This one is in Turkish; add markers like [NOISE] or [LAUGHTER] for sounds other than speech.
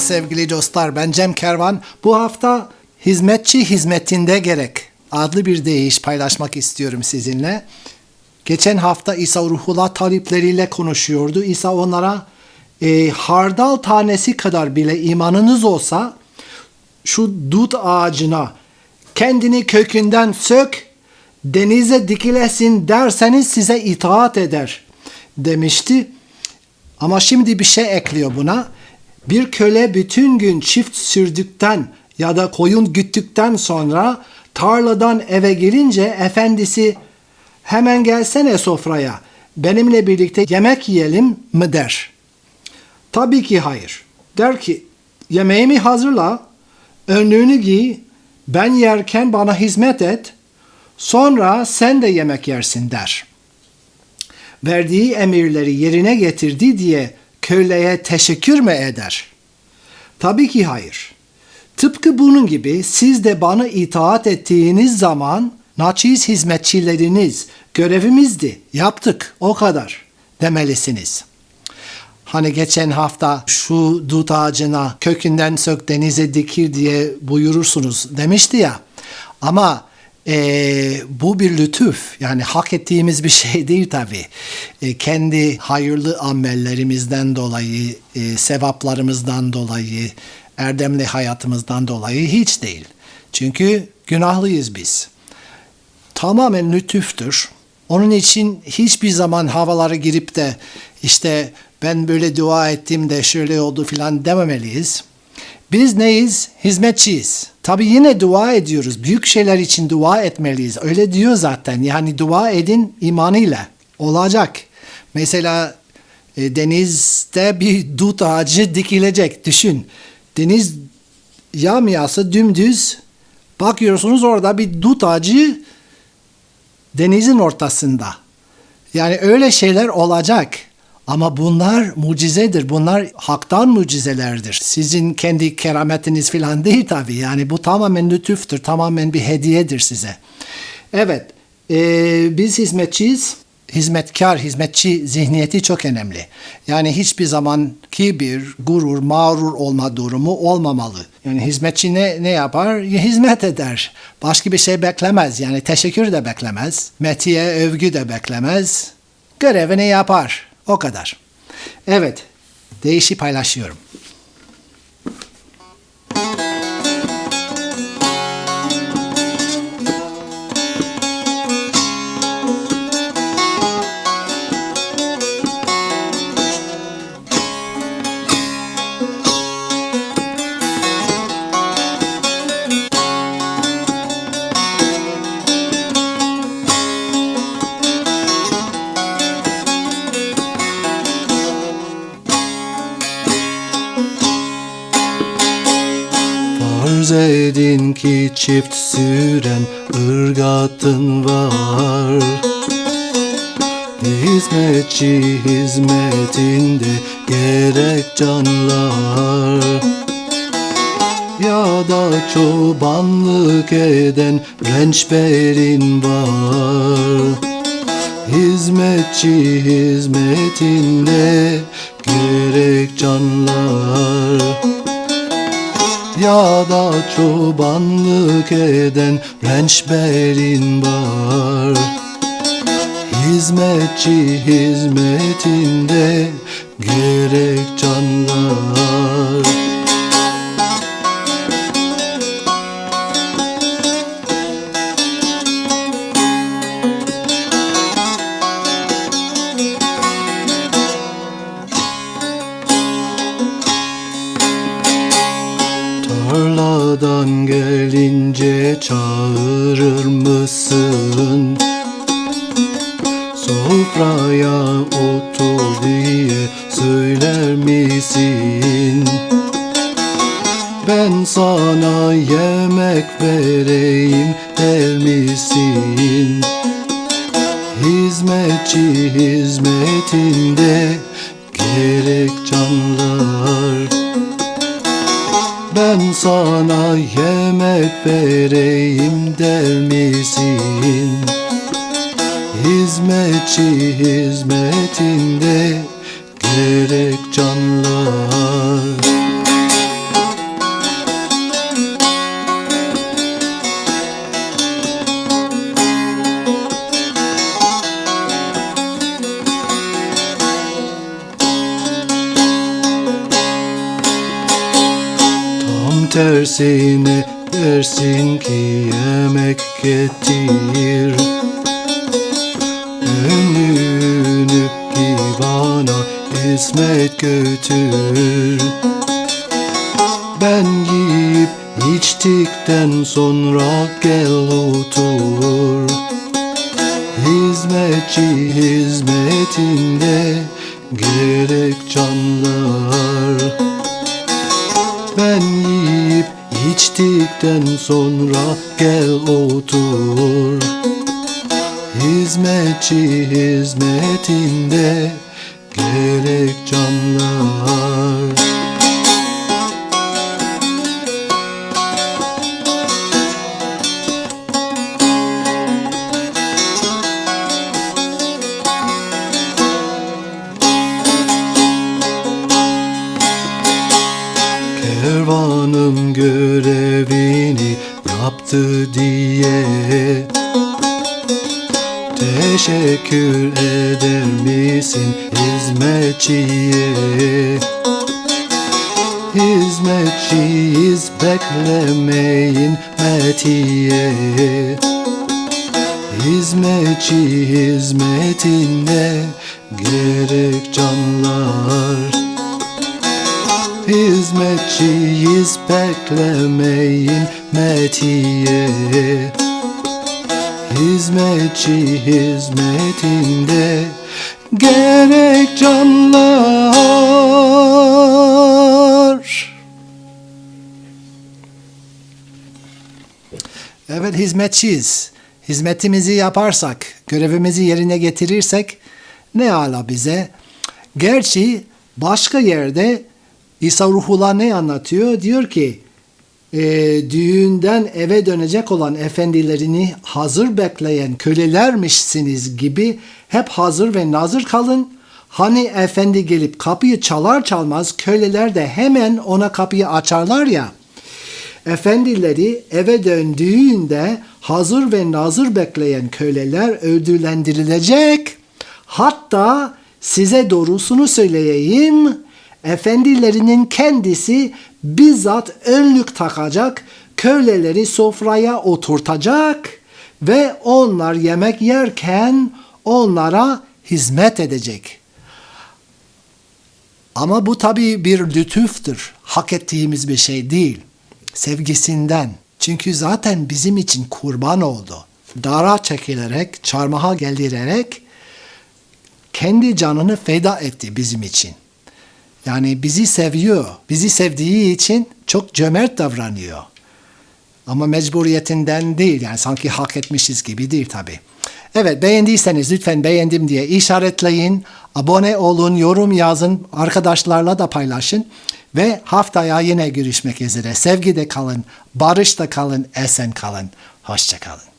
Sevgili dostlar ben Cem Kervan. Bu hafta hizmetçi hizmetinde gerek adlı bir deyiş paylaşmak istiyorum sizinle. Geçen hafta İsa Ruhullah talipleriyle konuşuyordu. İsa onlara e, hardal tanesi kadar bile imanınız olsa şu dut ağacına kendini kökünden sök denize dikilesin derseniz size itaat eder demişti. Ama şimdi bir şey ekliyor buna. Bir köle bütün gün çift sürdükten ya da koyun güttükten sonra tarladan eve gelince efendisi hemen gelsene sofraya benimle birlikte yemek yiyelim mi der. Tabii ki hayır. Der ki yemeğimi hazırla, önlüğünü giy, ben yerken bana hizmet et, sonra sen de yemek yersin der. Verdiği emirleri yerine getirdi diye köleye teşekkür mü eder? Tabii ki hayır. Tıpkı bunun gibi siz de bana itaat ettiğiniz zaman naçiz hizmetçileriniz görevimizdi, yaptık, o kadar demelisiniz. Hani geçen hafta şu dut ağacına kökünden sök denize dikir diye buyurursunuz demişti ya. Ama e, bu bir lütuf yani hak ettiğimiz bir şey [LAUGHS] değil tabi. E, kendi hayırlı amellerimizden dolayı, e, sevaplarımızdan dolayı, erdemli hayatımızdan dolayı hiç değil. Çünkü günahlıyız biz. Tamamen lütuftur. Onun için hiçbir zaman havalara girip de işte ben böyle dua ettim de şöyle oldu filan dememeliyiz. Biz neyiz? Hizmetçiyiz. Tabi yine dua ediyoruz. Büyük şeyler için dua etmeliyiz. Öyle diyor zaten. Yani dua edin imanıyla. Olacak. Mesela e, denizde bir dut ağacı dikilecek. Düşün. Deniz yamyası dümdüz. Bakıyorsunuz orada bir dut ağacı denizin ortasında. Yani öyle şeyler olacak. Ama bunlar mucizedir. Bunlar haktan mucizelerdir. Sizin kendi kerametiniz falan değil tabii. Yani bu tamamen lütüftür. Tamamen bir hediyedir size. Evet. E, biz hizmetçiyiz. Hizmetkar, hizmetçi zihniyeti çok önemli. Yani hiçbir zaman kibir, gurur, mağrur olma durumu olmamalı. Yani hizmetçi ne, ne yapar? Hizmet eder. Başka bir şey beklemez. Yani teşekkür de beklemez. Metiye, övgü de beklemez. Görevini yapar. O kadar. Evet, değişi paylaşıyorum. Farz edin ki çift süren ırgatın var. Hizmetçi hizmetinde gerek canlar. Ya da çobanlık eden rençberin var. Hizmetçi hizmetinde gerek canlar ya da çobanlık eden rençberin var. Hizmetçi hizmetinde gerek canlar çağırır mısın? Sofraya otur diye söyler misin? Ben sana yemek vereyim der misin? Hizmetçi hizmetinde gerek canlar sana yemek vereyim der misin? Hizmetçi hizmetinde gerek canlar tersine dersin ki yemek getir. Önünü ki bana hizmet götür. Ben yiyip içtikten sonra gel otur. Hizmetçi hizmetinde gerek canlar. Ben yiyip içtikten sonra gel otur. Hizmetçi hizmetinde gerek canlar diye Teşekkür eder misin hizmetçiye? Hizmetçiyiz beklemeyin metiye Hizmetçi hizmetinde gerek canlar Hizmetçiyiz beklemeyin metiye Hizmetçi hizmetinde gerek canlar Evet hizmetçiyiz. Hizmetimizi yaparsak, görevimizi yerine getirirsek ne ala bize. Gerçi başka yerde İsa Ruhullah ne anlatıyor? Diyor ki e, düğünden eve dönecek olan efendilerini hazır bekleyen kölelermişsiniz gibi hep hazır ve nazır kalın. Hani efendi gelip kapıyı çalar çalmaz köleler de hemen ona kapıyı açarlar ya. Efendileri eve döndüğünde hazır ve nazır bekleyen köleler ödüllendirilecek. Hatta size doğrusunu söyleyeyim, efendilerinin kendisi bizzat önlük takacak, köleleri sofraya oturtacak ve onlar yemek yerken onlara hizmet edecek. Ama bu tabii bir lütüftür. Hak ettiğimiz bir şey değil. Sevgisinden. Çünkü zaten bizim için kurban oldu. Dara çekilerek, çarmıha geldirerek kendi canını feda etti bizim için. Yani bizi seviyor. Bizi sevdiği için çok cömert davranıyor. Ama mecburiyetinden değil. Yani sanki hak etmişiz gibi değil tabii. Evet beğendiyseniz lütfen beğendim diye işaretleyin. Abone olun, yorum yazın, arkadaşlarla da paylaşın. Ve haftaya yine görüşmek üzere. Sevgide kalın, barışta kalın, esen kalın. Hoşçakalın.